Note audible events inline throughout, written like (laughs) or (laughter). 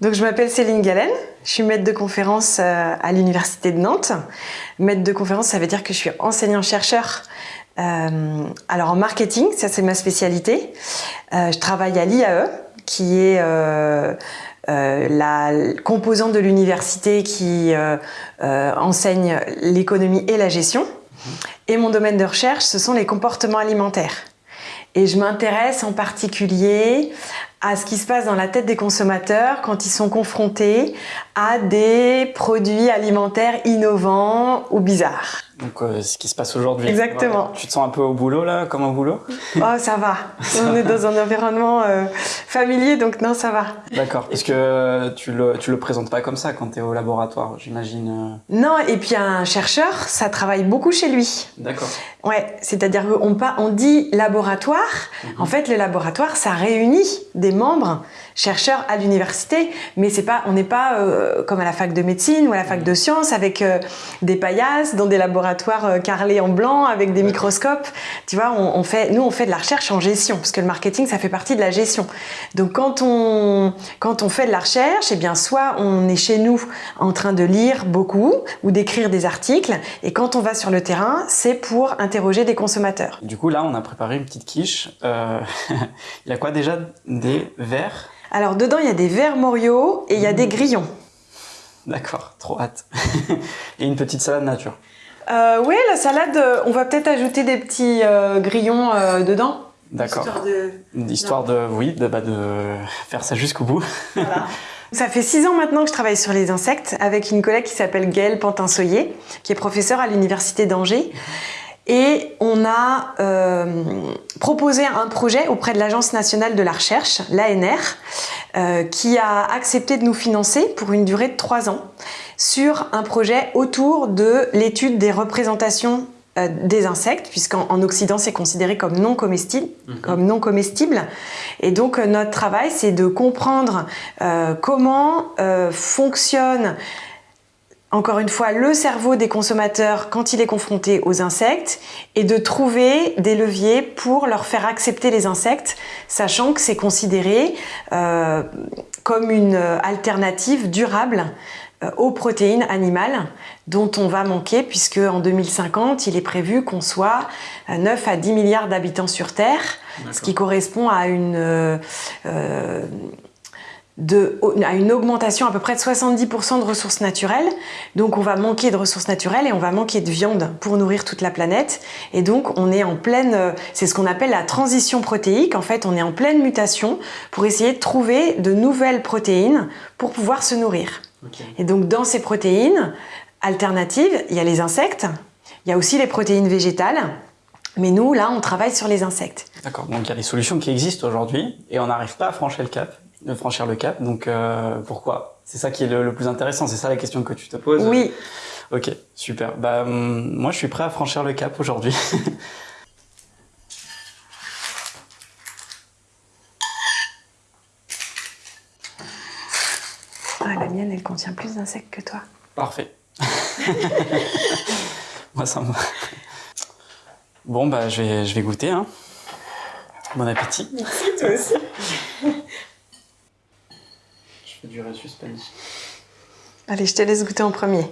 Donc, je m'appelle Céline Galen, je suis maître de conférence euh, à l'Université de Nantes. Maître de conférence, ça veut dire que je suis enseignant-chercheur. Euh, alors en marketing, ça c'est ma spécialité. Euh, je travaille à l'IAE, qui est la composante de l'université qui enseigne l'économie et la gestion. Et mon domaine de recherche, ce sont les comportements alimentaires. Et je m'intéresse en particulier à ce qui se passe dans la tête des consommateurs quand ils sont confrontés à des produits alimentaires innovants ou bizarres. Donc euh, ce qui se passe aujourd'hui. Exactement. Tu te sens un peu au boulot là, comme au boulot? Oh ça va, (laughs) on est dans un environnement euh, familier donc non ça va. D'accord, parce que tu le, tu le présentes pas comme ça quand tu es au laboratoire, j'imagine. euh? Non et puis un chercheur ça travaille beaucoup chez lui. D'accord. Ouais, c'est-à-dire qu'on on dit laboratoire. En fait, le laboratoire, ça réunit des membres chercheurs à l'université, mais c'est pas, on n'est pas euh, comme à la fac de médecine ou à la fac de sciences avec euh, des paillasses dans des laboratoires euh, carrelés en blanc avec des microscopes. Tu vois, on, on fait, nous, on fait de la recherche en gestion parce que le marketing, ça fait partie de la gestion. Donc, quand on, quand on fait de la recherche, eh bien, soit on est chez nous en train de lire beaucoup ou d'écrire des articles, et quand on va sur le terrain, c'est pour interroger des consommateurs. Du coup là, on a préparé une petite quiche. Euh, (laughs) Il y a quoi déjà? Des verres? Alors dedans, il y a des verres Morio et il y a des grillons. D'accord, trop hâte. (laughs) Et une petite salade nature. Euh, oui, la salade, euh, on va peut-être ajouter des petits euh, grillons euh, dedans. D'accord. Histoire de- Histoire de, oui, de, bah, de faire ça jusqu'au bout. Voilà. (laughs) Ça fait six ans maintenant que je travaille sur les insectes avec une collègue qui s'appelle Gaëlle Pantin-Soyer, qui est professeure à l'Université d'Angers. Et on a euh, proposé un projet auprès de l'Agence nationale de la recherche, l'ANR, euh, qui a accepté de nous financer pour une durée de trois ans sur un projet autour de l'étude des représentations euh, des insectes, puisqu'en en Occident c'est considéré comme non comestible, comme non comestible. Et donc euh, notre travail c'est de comprendre euh, comment euh, fonctionne encore une fois, le cerveau des consommateurs quand il est confronté aux insectes et de trouver des leviers pour leur faire accepter les insectes, sachant que c'est considéré euh, comme une alternative durable euh, aux protéines animales dont on va manquer puisque en 2050, il est prévu qu'on soit à 9 à 10 milliards d'habitants sur Terre, ce qui correspond à une... euh, euh, de, à une augmentation à peu près de 70% de ressources naturelles. Donc on va manquer de ressources naturelles et on va manquer de viande pour nourrir toute la planète. Et donc on est en pleine, euh, c'est ce qu'on appelle la transition protéique. En fait, on est en pleine mutation pour essayer de trouver de nouvelles protéines pour pouvoir se nourrir. Et donc dans ces protéines alternatives, il y a les insectes, il y a aussi les protéines végétales. Mais nous, là, on travaille sur les insectes. D'accord, donc il y a des solutions qui existent aujourd'hui et on n'arrive pas à franchir le cap. De franchir le cap, donc euh, pourquoi? C'est ça qui est le, le plus intéressant, c'est ça la question que tu te poses Oui, Ok, super. Bah, hum, moi, je suis prêt à franchir le cap aujourd'hui. (laughs) Ah, la mienne, elle contient plus d'insectes que toi. Parfait. (laughs) moi, ça me va. Bon, bah, je vais, je vais goûter. Hein. Bon appétit. Merci, toi aussi. (laughs) Je fais du suspense. Allez, je te laisse goûter en premier.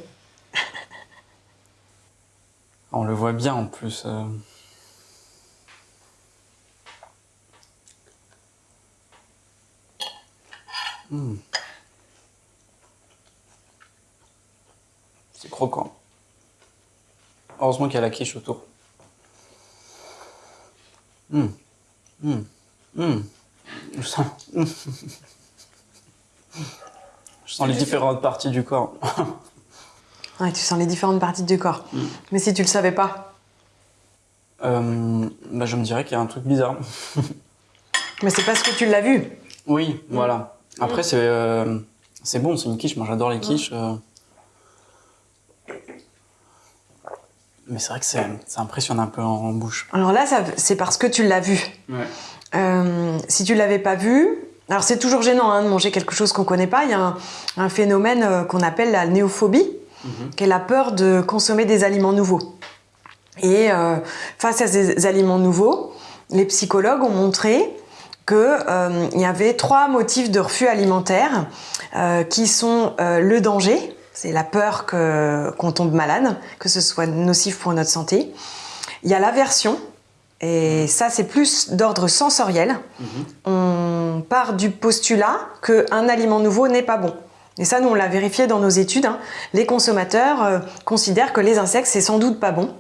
(laughs) On le voit bien en plus. euh. Hmm. C'est croquant. Heureusement qu'il y a la quiche autour. Hmm. Hmm. Hmm. (laughs) Je sens, les différentes parties du corps. Ouais, tu sens les différentes parties du corps. Mais si tu le savais pas, Euh, bah, je me dirais qu'il y a un truc bizarre. (laughs) mais c'est parce que tu l'as vu. Oui, voilà. Après, c'est euh, c'est bon, c'est une quiche. Moi, j'adore les quiches. euh. Mais c'est vrai que ça impressionne un peu en, en bouche. Alors là, c'est parce que tu l'as vu. Ouais. Si tu l'avais pas vu, alors c'est toujours gênant hein, de manger quelque chose qu'on connaît pas. Il y a un, un phénomène euh, qu'on appelle la néophobie, qui est la peur de consommer des aliments nouveaux. Et euh, face à ces aliments nouveaux, les psychologues ont montré qu'il euh, y avait trois motifs de refus alimentaire qui sont le danger, c'est la peur qu'on tombe malade, que ce soit nocif pour notre santé. Il y a l'aversion, et ça c'est plus d'ordre sensoriel. Mhm. On part du postulat qu'un aliment nouveau n'est pas bon. Et ça, nous, on l'a vérifié dans nos études. Hein. Les consommateurs considèrent que les insectes, c'est sans doute pas bon.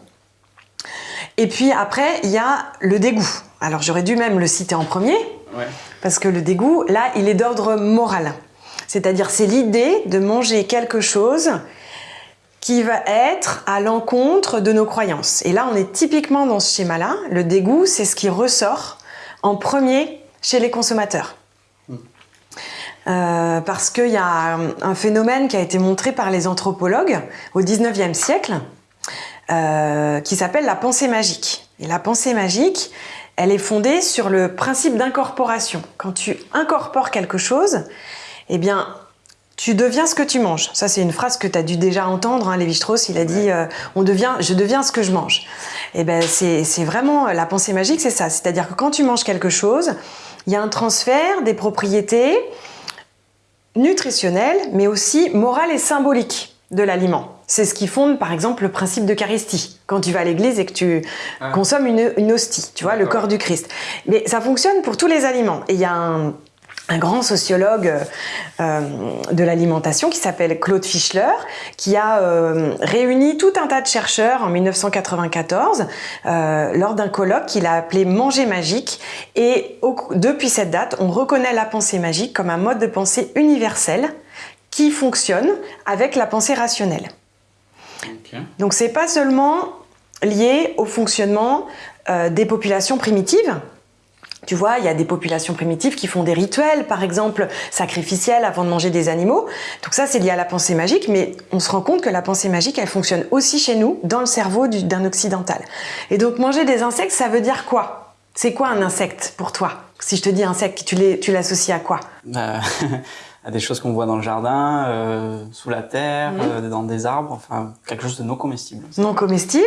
Et puis après, il y a le dégoût. Alors j'aurais dû même le citer en premier, parce que le dégoût, là, il est d'ordre moral. C'est-à-dire, c'est l'idée de manger quelque chose qui va être à l'encontre de nos croyances. Et là, on est typiquement dans ce schéma-là. Le dégoût, c'est ce qui ressort en premier chez les consommateurs. Hmm. Euh, parce qu'il y a un phénomène qui a été montré par les anthropologues au 19e siècle, euh, qui s'appelle la pensée magique. Et la pensée magique, elle est fondée sur le principe d'incorporation. Quand tu incorpores quelque chose, eh bien, tu deviens ce que tu manges. Ça, c'est une phrase que tu as dû déjà entendre. Hein, Lévi-Strauss, il a dit euh, on devient, Je deviens ce que je mange ». Eh ben, c'est vraiment la pensée magique, c'est ça. C'est-à-dire que quand tu manges quelque chose, il y a un transfert des propriétés nutritionnelles, mais aussi morales et symboliques de l'aliment. C'est ce qui fonde, par exemple, le principe d'Eucharistie. Quand tu vas à l'église et que tu ah. consommes une, hostie, tu vois, le corps du Christ. Mais ça fonctionne pour tous les aliments. Et il y a un, grand sociologue euh, de l'alimentation qui s'appelle Claude Fischler, qui a euh, réuni tout un tas de chercheurs en 1994 euh, lors d'un colloque qu'il a appelé Manger magique. Et depuis cette date, on reconnaît la pensée magique comme un mode de pensée universel qui fonctionne avec la pensée rationnelle. Donc c'est pas seulement lié au fonctionnement euh, des populations primitives. Tu vois, il y a des populations primitives qui font des rituels, par exemple, sacrificiels avant de manger des animaux. Donc ça, c'est lié à la pensée magique, mais on se rend compte que la pensée magique, elle fonctionne aussi chez nous, dans le cerveau d'un occidental. Et donc manger des insectes, ça veut dire quoi? C'est quoi un insecte pour toi? Si je te dis insecte, tu l'associes à quoi? Bah, (laughs) à des choses qu'on voit dans le jardin, euh, sous la terre, euh, dans des arbres, enfin quelque chose de non comestible. Non comestible.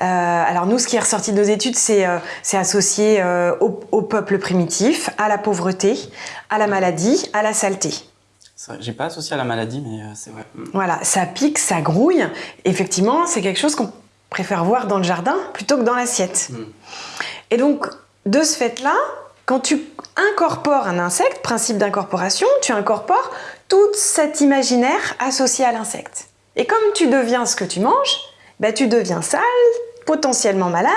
Euh, alors nous, ce qui est ressorti de nos études, c'est associé au, au, peuple primitif, à la pauvreté, à la maladie, à la saleté. J'ai pas associé à la maladie, mais c'est vrai. Mm. Voilà, ça pique, ça grouille. Effectivement, c'est quelque chose qu'on préfère voir dans le jardin plutôt que dans l'assiette. Mm. Et donc, de ce fait-là, quand tu incorpores un insecte, principe d'incorporation, tu incorpores tout cet imaginaire associé à l'insecte. Et comme tu deviens ce que tu manges, bah, tu deviens sale, potentiellement malade,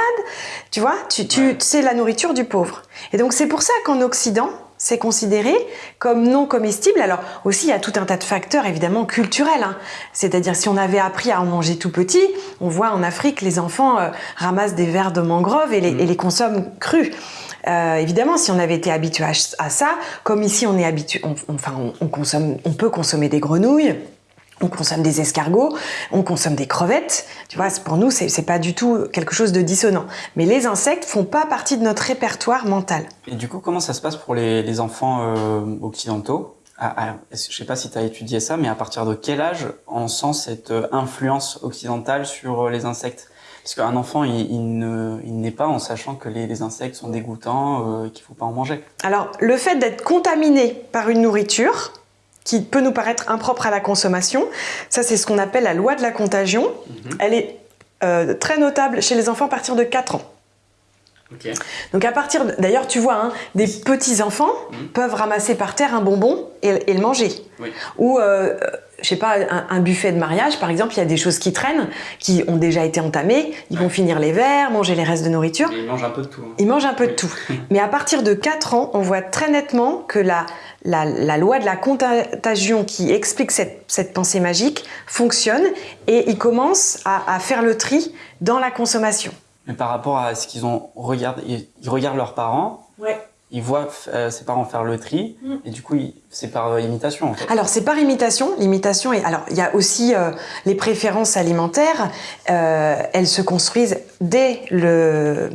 tu vois, tu, tu c'est la nourriture du pauvre. Et donc c'est pour ça qu'en Occident, c'est considéré comme non comestible. Alors aussi, il y a tout un tas de facteurs évidemment culturels. Hein. C'est-à-dire si on avait appris à en manger tout petit, on voit en Afrique les enfants euh, ramassent des vers de mangrove et les, mmh. et les consomment crus. Euh, évidemment, si on avait été habitué à, ça, comme ici on est habitué, on, consomme, on peut consommer des grenouilles, on consomme des escargots, on consomme des crevettes. Tu vois, pour nous, c'est pas du tout quelque chose de dissonant. Mais les insectes font pas partie de notre répertoire mental. Et du coup, comment ça se passe pour les, enfants euh, occidentaux? Ah, ah, Je sais pas si tu as étudié ça, mais à partir de quel âge on sent cette euh, influence occidentale sur les insectes? Parce qu'un enfant, il, il n'est pas en sachant que les, insectes sont dégoûtants, euh, qu'il ne faut pas en manger. Alors, le fait d'être contaminé par une nourriture, qui peut nous paraître impropre à la consommation, ça c'est ce qu'on appelle la loi de la contagion. Mhm. Elle est euh, très notable chez les enfants à partir de 4 ans. Donc à partir, d'ailleurs tu vois, hein, des petits enfants mhm. peuvent ramasser par terre un bonbon et, le manger. Ou euh, je sais pas, un, buffet de mariage, par exemple, il y a des choses qui traînent, qui ont déjà été entamées, ils vont finir les verres, manger les restes de nourriture. ils mangent un peu de tout. Hein. Ils mangent un peu de tout. (laughs) Mais à partir de 4 ans, on voit très nettement que la, la, loi de la contagion qui explique cette, pensée magique fonctionne et ils commencent à, faire le tri dans la consommation. Mais par rapport à ce qu'ils ont regardé, ils regardent leurs parents. Ouais il voit euh, ses parents faire le tri mm. et du coup c'est par euh, imitation en fait. Alors c'est par imitation, l'imitation et alors il y a aussi euh, les préférences alimentaires, elles se construisent dès le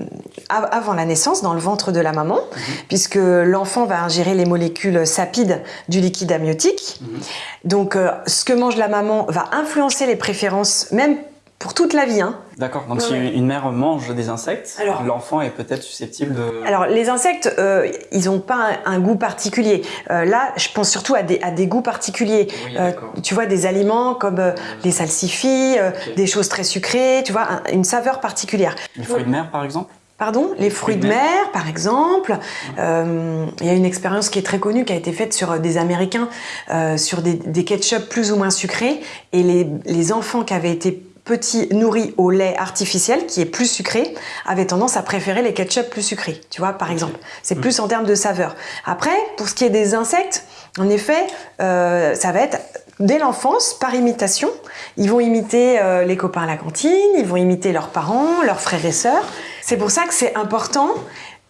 avant la naissance dans le ventre de la maman mm-hmm. puisque l'enfant va ingérer les molécules sapides du liquide amniotique. Mm-hmm. Donc ce que mange la maman va influencer les préférences même pour toute la vie. Hein. D'accord, donc Ouais, si ouais. une mère mange des insectes, Alors- l'enfant est peut-être susceptible de... Alors les insectes, euh, ils n'ont pas un, un goût particulier. Euh, là, je pense surtout à des, à des goûts particuliers. Oui, Euh, tu vois, des aliments comme euh, les salsifis, des choses très sucrées, tu vois, un- une saveur particulière. Les fruits de mer, par exemple? Pardon, les fruits de mer, par exemple. Euh, Il y a une expérience qui est très connue qui a été faite sur des Américains, euh, sur des, des ketchup plus ou moins sucrés, et les, les enfants qui avaient été petits nourris au lait artificiel, qui est plus sucré, avaient tendance à préférer les ketchup plus sucrés, tu vois, par exemple. C'est plus en termes de saveur. Après, pour ce qui est des insectes, en effet, euh, ça va être dès l'enfance, par imitation. Ils vont imiter euh, les copains à la cantine, ils vont imiter leurs parents, leurs frères et sœurs. C'est pour ça que c'est important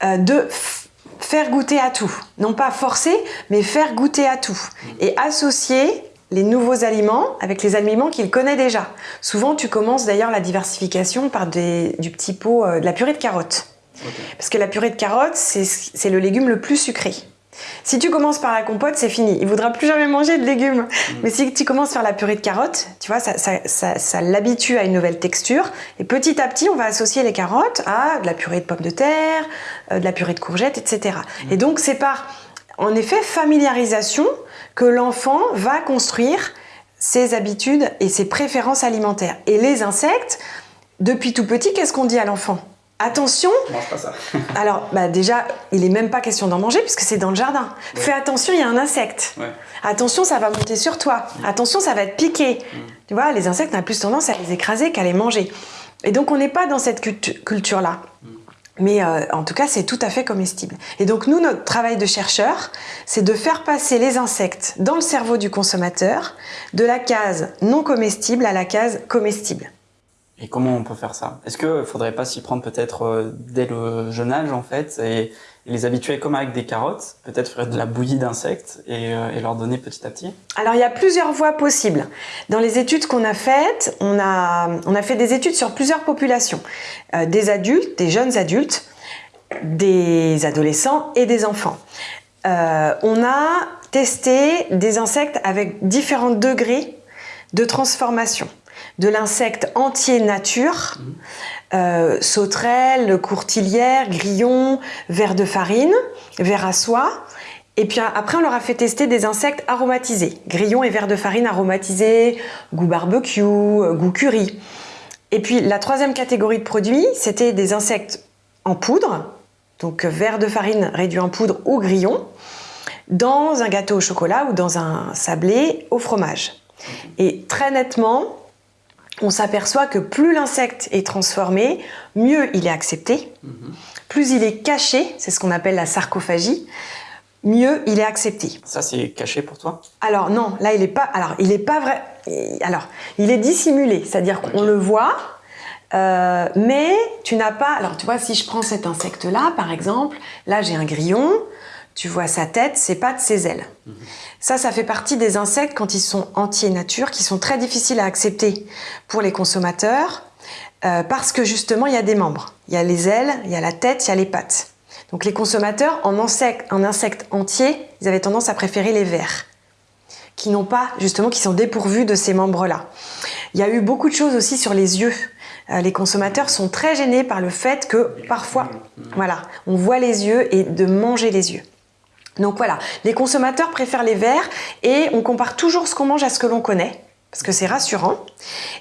euh, de faire goûter à tout. Non pas forcer, mais faire goûter à tout. Et associer les nouveaux aliments avec les aliments qu'il connaît déjà. Souvent, tu commences d'ailleurs la diversification par des- du petit pot euh, de la purée de carottes. Parce que la purée de carottes, c'est le légume le plus sucré. Si tu commences par la compote, c'est fini. Il voudra plus jamais manger de légumes. Mais si tu commences par la purée de carottes, tu vois, ça, ça, ça- ça l'habitue à une nouvelle texture. Et petit à petit, on va associer les carottes à de la purée de pommes de terre, euh, de la purée de courgettes, etc. Et donc, c'est par, en effet, familiarisation que l'enfant va construire ses habitudes et ses préférences alimentaires. Et les insectes, depuis tout petit, qu'est-ce qu'on dit à l'enfant? Attention, On mange pas ça. (laughs) alors, bah déjà, il est même pas question d'en manger puisque c'est dans le jardin. Fais attention, il y a un insecte. Ouais. Attention, ça va monter sur toi. Attention, ça va te piquer. Tu vois, les insectes, on a plus tendance à les écraser qu'à les manger. Et donc, on n'est pas dans cette cultu- culture-là. Mais euh, en tout cas, c'est tout à fait comestible. Et donc, nous, notre travail de chercheur, c'est de faire passer les insectes dans le cerveau du consommateur de la case non comestible à la case comestible. Et comment on peut faire ça? Est-ce qu'il faudrait pas s'y prendre peut-être euh, dès le jeune âge en fait et les habituer comme avec des carottes, peut-être faire de la bouillie d'insectes et, euh, et leur donner petit à petit Alors il y a plusieurs voies possibles. Dans les études qu'on a faites, on a, on a fait des études sur plusieurs populations. Euh, des adultes, des jeunes adultes, des adolescents et des enfants. Euh, on a testé des insectes avec différents degrés de transformation. De l'insecte entier nature, euh, sauterelle, courtilière, grillon, ver de farine, ver à soie. Et puis après, on leur a fait tester des insectes aromatisés, grillons et vers de farine aromatisés, goût barbecue, euh, goût curry. Et puis la troisième catégorie de produits, c'était des insectes en poudre, donc verre de farine réduit en poudre ou grillon, dans un gâteau au chocolat ou dans un sablé au fromage. Et très nettement, on s'aperçoit que plus l'insecte est transformé, mieux il est accepté, plus il est caché, c'est ce qu'on appelle la sarcophagie, mieux il est accepté. Ça c'est caché pour toi? Alors non, là il est pas. Alors il pas vrai. Alors il est dissimulé, c'est-à-dire qu'on le voit, euh, mais tu n'as pas. Alors tu vois, si je prends cet insecte-là, par exemple, là j'ai un grillon. Tu vois sa tête, ses pattes, ses ailes. Ça, ça fait partie des insectes quand ils sont entiers nature, qui sont très difficiles à accepter pour les consommateurs, euh, parce que justement il y a des membres. Il y a les ailes, il y a la tête, il y a les pattes. Donc les consommateurs, en insecte, en insecte entier, ils avaient tendance à préférer les vers, qui n'ont pas, justement, qui sont dépourvus de ces membres-là. Il y a eu beaucoup de choses aussi sur les yeux. Euh, les consommateurs sont très gênés par le fait que parfois, voilà, on voit les yeux et de manger les yeux. Donc voilà, les consommateurs préfèrent les verts et on compare toujours ce qu'on mange à ce que l'on connaît, parce que c'est rassurant.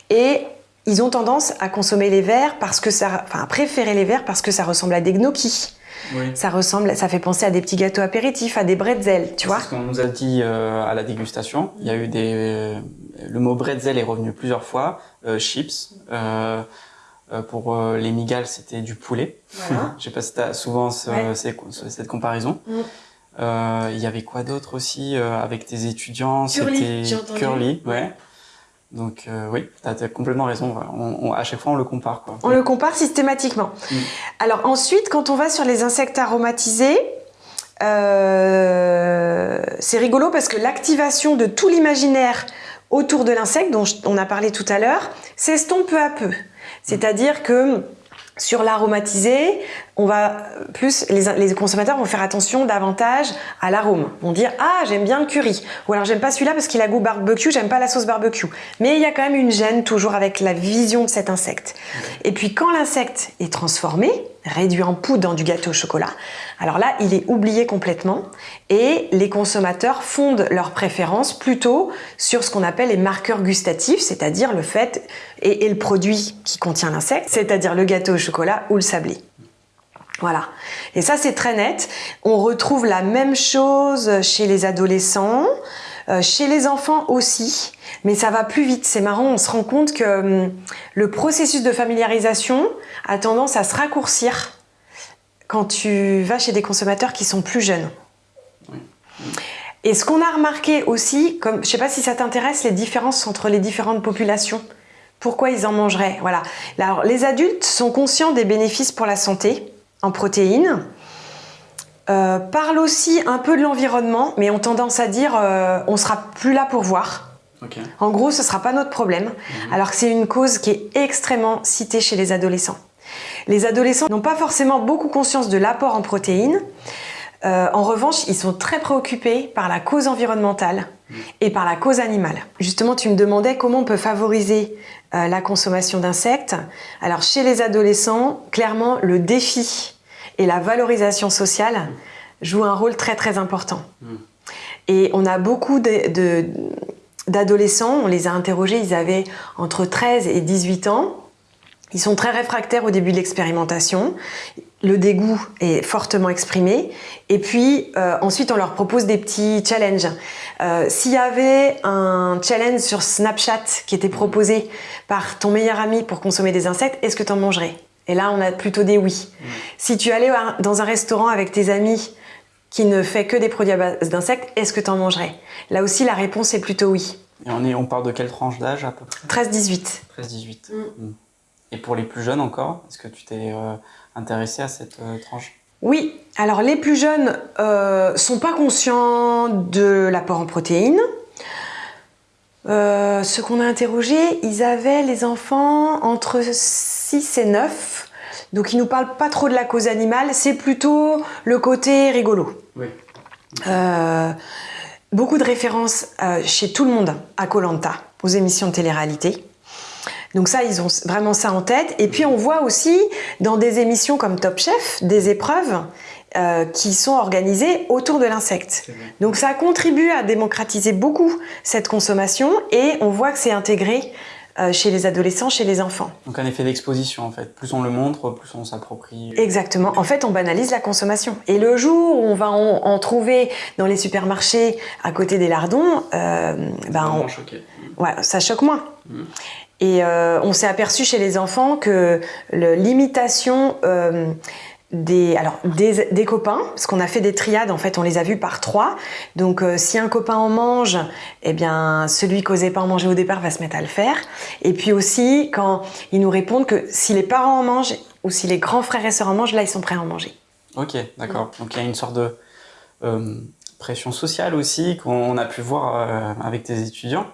Et ils ont tendance à consommer les verts parce que ça, enfin, à préférer les verts parce que ça ressemble à des gnocchis. Oui. Ça ressemble, ça fait penser à des petits gâteaux apéritifs, à des bretzels, tu vois. C'est ce qu'on nous a dit euh, à la dégustation. Il y a eu des... euh, le mot bretzel est revenu plusieurs fois. Euh, chips. Pour les migales, c'était du poulet. Voilà. (laughs) Je sais pas si tu as souvent ce- Ouais. ces- cette comparaison. Mm. Euh, Il y avait quoi d'autre aussi euh, avec tes étudiants? Curly, C'était curly, ouais. Donc euh, oui, tu as, complètement raison. On, on- à chaque fois, on le compare. Quoi. On le compare systématiquement. Mm. Alors ensuite, quand on va sur les insectes aromatisés, euh, c'est rigolo parce que l'activation de tout l'imaginaire autour de l'insecte, dont je- on a parlé tout à l'heure, s'estompe peu à peu. C'est-à-dire que Sur l'aromatisé, on va plus les, les, consommateurs vont faire attention davantage à l'arôme. Vont dire ah j'aime bien le curry ou alors j'aime pas celui-là parce qu'il a goût barbecue, j'aime pas la sauce barbecue. Mais il y a quand même une gêne toujours avec la vision de cet insecte. Et puis quand l'insecte est transformé, réduit en poudre dans du gâteau au chocolat. Alors là, il est oublié complètement et les consommateurs fondent leurs préférences plutôt sur ce qu'on appelle les marqueurs gustatifs, c'est-à-dire le fait et, le produit qui contient l'insecte, c'est-à-dire le gâteau au chocolat ou le sablé. Voilà. Et ça, c'est très net. On retrouve la même chose chez les adolescents, euh, chez les enfants aussi, mais ça va plus vite. C'est marrant, on se rend compte que hum, le processus de familiarisation a tendance à se raccourcir quand tu vas chez des consommateurs qui sont plus jeunes. Et ce qu'on a remarqué aussi, comme, je ne sais pas si ça t'intéresse, les différences entre les différentes populations. Pourquoi ils en mangeraient Voilà. Alors, les adultes sont conscients des bénéfices pour la santé en protéines, euh, parlent aussi un peu de l'environnement, mais ont tendance à dire euh, on sera plus là pour voir. En gros, ce ne sera pas notre problème, mhm. alors que c'est une cause qui est extrêmement citée chez les adolescents. Les adolescents n'ont pas forcément beaucoup conscience de l'apport en protéines. Euh, en revanche, ils sont très préoccupés par la cause environnementale et par la cause animale. Justement, tu me demandais comment on peut favoriser euh, la consommation d'insectes. Alors, chez les adolescents, clairement, le défi et la valorisation sociale jouent un rôle très très important. Et on a beaucoup d'adolescents, on les a interrogés, ils avaient entre 13 et 18 ans. Ils sont très réfractaires au début de l'expérimentation. Le dégoût est fortement exprimé. Et puis, euh, ensuite, on leur propose des petits challenges. Euh, S'il y avait un challenge sur Snapchat qui était proposé par ton meilleur ami pour consommer des insectes, est-ce que tu en mangerais? Et là, on a plutôt des oui. Si tu allais dans un restaurant avec tes amis qui ne fait que des produits à base d'insectes, est-ce que tu en mangerais? Là aussi, la réponse est plutôt oui. Et on, est, on parle de quelle tranche d'âge à peu près? 13-18. 13-18. Et pour les plus jeunes encore, est-ce que tu t'es euh, intéressé à cette euh, tranche? Oui, alors les plus jeunes euh, sont pas conscients de l'apport en protéines. Euh, ceux qu'on a interrogés, ils avaient les enfants entre 6 et 9. Donc ils nous parlent pas trop de la cause animale, c'est plutôt le côté rigolo. Oui. beaucoup de références chez tout le monde à Colanta, aux émissions de télé-réalité. Donc ça, ils ont vraiment ça en tête. Et puis on voit aussi dans des émissions comme Top Chef des épreuves euh, qui sont organisées autour de l'insecte. Donc ça contribue à démocratiser beaucoup cette consommation et on voit que c'est intégré euh, chez les adolescents, chez les enfants. Donc un effet d'exposition en fait. Plus on le montre, plus on s'approprie. Exactement. En fait, on banalise la consommation. Et le jour où on va en, trouver dans les supermarchés à côté des lardons, euh, ben on... ouais, ça choque moins. Mmh. Et euh, on s'est aperçu chez les enfants que l'imitation euh, des, alors, des, des, copains, parce qu'on a fait des triades, en fait, on les a vus par trois. Donc, euh, si un copain en mange, eh bien, celui qui n'osait pas en manger au départ va se mettre à le faire. Et puis aussi, quand ils nous répondent que si les parents en mangent ou si les grands frères et sœurs en mangent, là, ils sont prêts à en manger. Ok, d'accord. Donc, il y a une sorte de pression sociale aussi qu'on a pu voir avec tes étudiants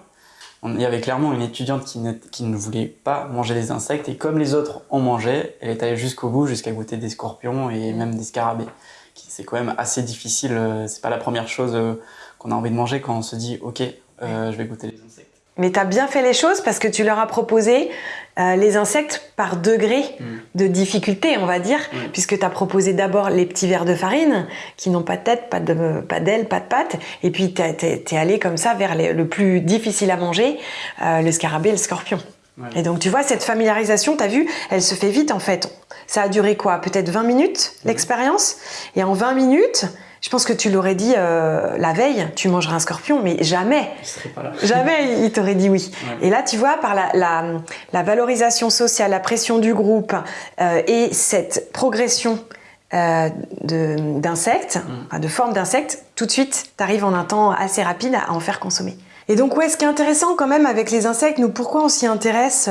il y avait clairement une étudiante qui ne, qui ne, voulait pas manger des insectes et comme les autres en mangeaient, elle est allée jusqu'au bout, jusqu'à goûter des scorpions et même des scarabées. C'est quand même assez difficile, euh, c'est pas la première chose euh, qu'on a envie de manger quand on se dit ok, euh, je vais goûter les insectes. Mais tu as bien fait les choses parce que tu leur as proposé euh, les insectes par degré mm. de difficulté, on va dire, puisque tu as proposé d'abord les petits verres de farine qui n'ont pas de tête, pas de pas d'ailes, pas de pattes, et puis tu es, allé comme ça vers le plus difficile à manger, euh, le scarabée et le scorpion. Et donc tu vois, cette familiarisation, tu as vu, elle se fait vite en fait. Ça a duré quoi? Peut-être 20 minutes l'expérience? Et en 20 minutes, je pense que tu l'aurais dit euh, la veille, tu mangeras un scorpion, mais jamais. Jamais il t'aurait dit oui. Et là, tu vois, par la, valorisation sociale, la pression du groupe euh, et cette progression euh, d'insectes, mm. de forme d'insectes, tout de suite, tu arrives en un temps assez rapide à en faire consommer. Et donc, ouais, ce qui est intéressant quand même avec les insectes, nous, pourquoi on s'y intéresse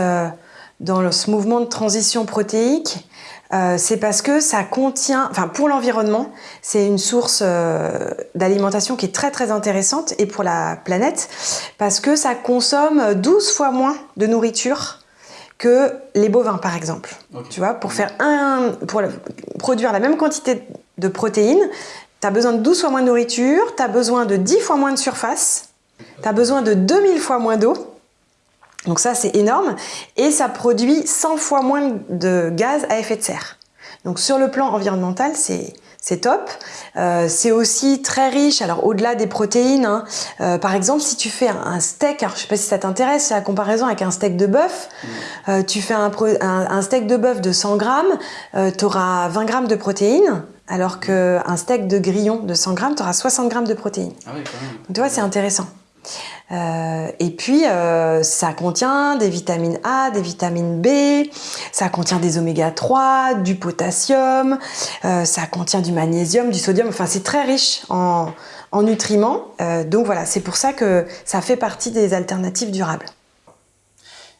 dans ce mouvement de transition protéique euh, c'est parce que ça contient, enfin pour l'environnement, c'est une source euh, d'alimentation qui est très très intéressante et pour la planète parce que ça consomme 12 fois moins de nourriture que les bovins, par exemple. Tu vois, pour, faire un, pour produire la même quantité de protéines, tu as besoin de 12 fois moins de nourriture, tu as besoin de 10 fois moins de surface, tu as besoin de 2000 fois moins d'eau. Donc ça, c'est énorme. Et ça produit 100 fois moins de gaz à effet de serre. Donc sur le plan environnemental, c'est c'est top. Euh, c'est aussi très riche, alors au-delà des protéines, hein, euh, par exemple si tu fais un, steak, alors je sais pas si ça t'intéresse, la comparaison avec un steak de bœuf, mmh. euh, tu fais un, un, steak de bœuf de 100 grammes, tu auras 20 grammes de protéines, alors qu'un steak de grillon de 100 grammes, tu auras 60 grammes de protéines. Ah oui, quand même. Donc, tu vois, c'est intéressant. Euh, et puis, euh, ça contient des vitamines A, des vitamines B, ça contient des oméga 3, du potassium, euh, ça contient du magnésium, du sodium, enfin c'est très riche en, en nutriments. donc voilà, c'est pour ça que ça fait partie des alternatives durables.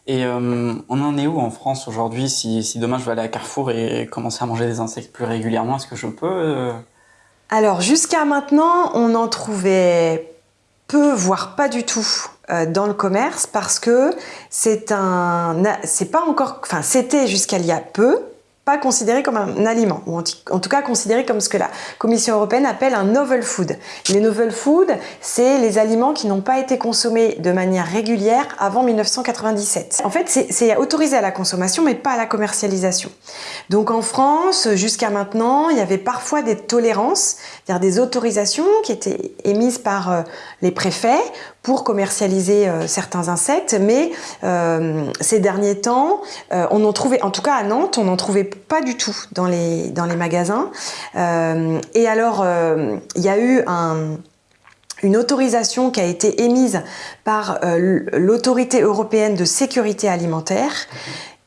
Et on en est où en France aujourd'hui si, si, demain je vais aller à Carrefour et commencer à manger des insectes plus régulièrement, est-ce que je peux Alors jusqu'à maintenant, on en trouvait peu, voire pas du tout euh, dans le commerce parce que c'est un, c'est pas encore, enfin c'était jusqu'à il y a peu, pas considéré comme un aliment, ou en tout cas considéré comme ce que la Commission européenne appelle un novel food. Les novel food, c'est les aliments qui n'ont pas été consommés de manière régulière avant 1997. En fait, c'est autorisé à la consommation, mais pas à la commercialisation. Donc en France, jusqu'à maintenant, il y avait parfois des tolérances, c'est-à-dire des autorisations qui étaient émises par euh, les préfets pour commercialiser euh, certains insectes, mais euh, ces derniers temps, euh, on en trouvait, en tout cas à Nantes, on n'en trouvait pas du tout dans les, dans les magasins. et alors, il y a eu un, une autorisation qui a été émise par l'autorité européenne de sécurité alimentaire,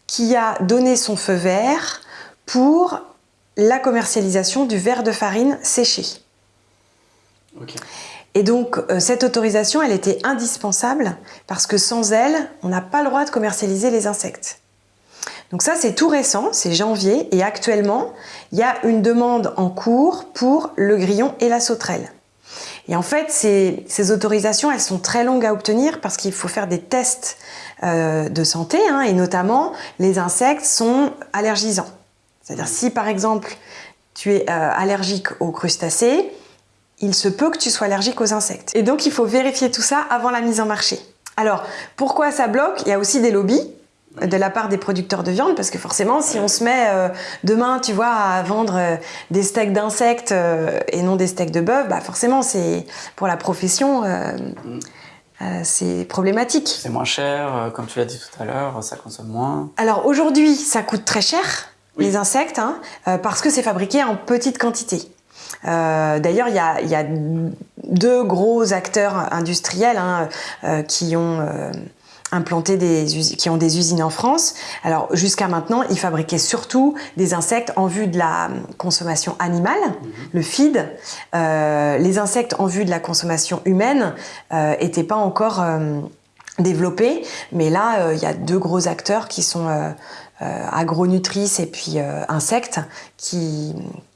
qui a donné son feu vert pour la commercialisation du verre de farine séché. Et donc, euh, cette autorisation, elle était indispensable parce que sans elle, on n'a pas le droit de commercialiser les insectes. Donc ça, c'est tout récent, c'est janvier, et actuellement, il y a une demande en cours pour le grillon et la sauterelle. Et en fait, ces, autorisations, elles sont très longues à obtenir parce qu'il faut faire des tests euh, de santé, hein, et notamment, les insectes sont allergisants. C'est-à-dire, si par exemple, tu es euh, allergique aux crustacés, il se peut que tu sois allergique aux insectes. Et donc, il faut vérifier tout ça avant la mise en marché. Alors, pourquoi ça bloque? Il y a aussi des lobbies de la part des producteurs de viande, parce que forcément, si on se met euh, demain, tu vois, à vendre euh, des steaks d'insectes euh, et non des steaks de bœuf, bah forcément, c'est pour la profession, c'est problématique. C'est moins cher, comme tu l'as dit tout à l'heure, ça consomme moins. Alors aujourd'hui, ça coûte très cher, les insectes, hein, parce que c'est fabriqué en petite quantité. Euh, d'ailleurs, il y a, deux gros acteurs industriels hein, euh, qui ont euh, des qui ont des usines en France. Alors jusqu'à maintenant, ils fabriquaient surtout des insectes en vue de la consommation animale, mhm. le feed. les insectes en vue de la consommation humaine n'étaient pas encore développés, mais là, il y a deux gros acteurs qui sont agronutrices et puis insectes qui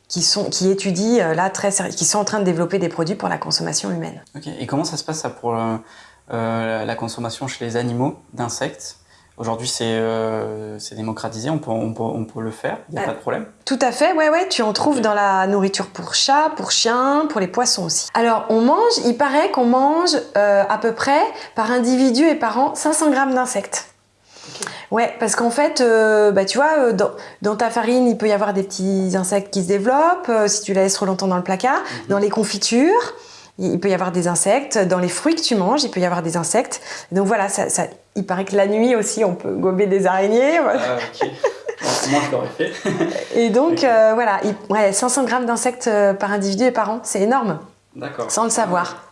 qui, sont, qui étudient euh, là très qui sont en train de développer des produits pour la consommation humaine. Et comment ça se passe ça pour euh, euh, la consommation chez les animaux d'insectes? Aujourd'hui, c'est démocratisé, on peut, on, peut, on peut, le faire, il n'y a pas de problème? Tout à fait, ouais, ouais, tu en trouves dans la nourriture pour chats, pour chiens, pour les poissons aussi. Alors, on mange, il paraît qu'on mange à peu près par individu et par an 500 grammes d'insectes. Ouais, parce qu'en fait, euh, bah, tu vois, euh, dans, ta farine, il peut y avoir des petits insectes qui se développent, euh, si tu la laisses trop longtemps dans le placard. Mhm. Dans les confitures, il peut y avoir des insectes. Dans les fruits que tu manges, il peut y avoir des insectes. Donc voilà, ça, il paraît que la nuit aussi, on peut gober des araignées. Ah, ok. (laughs) Moi, je l'aurais fait. et donc, voilà, ouais, 500 grammes d'insectes par individu et par an, c'est énorme. D'accord. Sans le savoir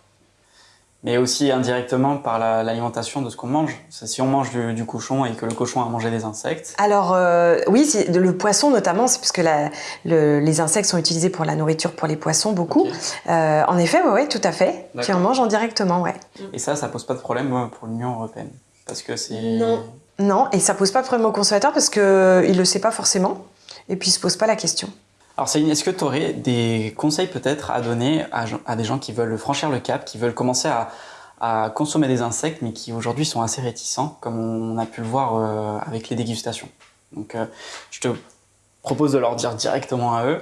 mais aussi indirectement par l'alimentation de ce qu'on mange. Si on mange du, cochon et que le cochon a mangé des insectes. Alors euh, oui, le poisson notamment, c'est puisque la, les insectes sont utilisés pour la nourriture pour les poissons beaucoup. Euh, en effet, oui, ouais, tout à fait. Tu en manges indirectement, ouais. Et ça, ça pose pas de problème pour l'Union européenne, parce que c'est. Non. Non, et ça pose pas de problème au consommateur parce qu'il ne le sait pas forcément, et puis il se pose pas la question. Alors Céline, est-ce que tu aurais des conseils peut-être à donner à, des gens qui veulent franchir le cap, qui veulent commencer à, consommer des insectes, mais qui aujourd'hui sont assez réticents, comme on a pu le voir euh, avec les dégustations? Donc euh, je te propose de leur dire directement à eux.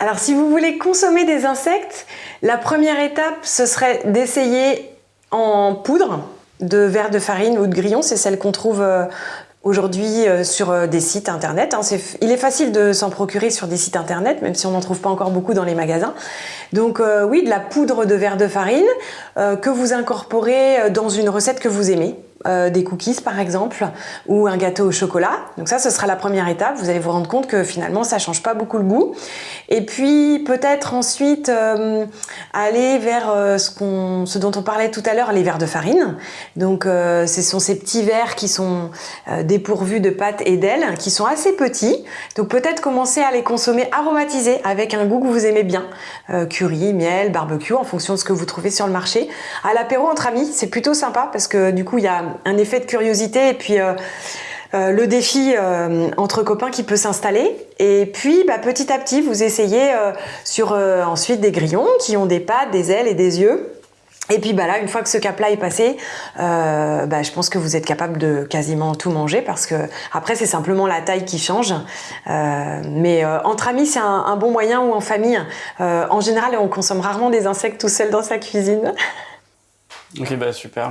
Alors si vous voulez consommer des insectes, la première étape, ce serait d'essayer en poudre de verre de farine ou de grillon, c'est celle qu'on trouve euh, aujourd'hui euh, sur euh, des sites internet. Hein. il est facile de s'en procurer sur des sites internet, même si on n'en trouve pas encore beaucoup dans les magasins. Donc oui, de la poudre de verre de farine que vous incorporez dans une recette que vous aimez. Euh, des cookies par exemple ou un gâteau au chocolat. Donc ça, ce sera la première étape. Vous allez vous rendre compte que finalement, ça change pas beaucoup le goût. Et puis peut-être ensuite euh, aller vers euh, ce, qu'on, ce dont on parlait tout à l'heure, les verres de farine. Donc ce sont ces petits verres qui sont dépourvus de pâte et d'ailes, qui sont assez petits. Donc peut-être commencer à les consommer aromatisés avec un goût que vous aimez bien. curry, miel, barbecue, en fonction de ce que vous trouvez sur le marché. À l'apéro entre amis, c'est plutôt sympa parce que du coup, il y a un effet de curiosité et puis euh, euh, le défi euh, entre copains qui peut s'installer. Et puis, bah, petit à petit, vous essayez sur ensuite des grillons qui ont des pattes, des ailes et des yeux. Et puis bah là, une fois que ce cap-là est passé, bah, je pense que vous êtes capable de quasiment tout manger parce que après c'est simplement la taille qui change. mais entre amis, c'est un, un, bon moyen ou en famille. en général, on consomme rarement des insectes tout seul dans sa cuisine. Ok, bah super.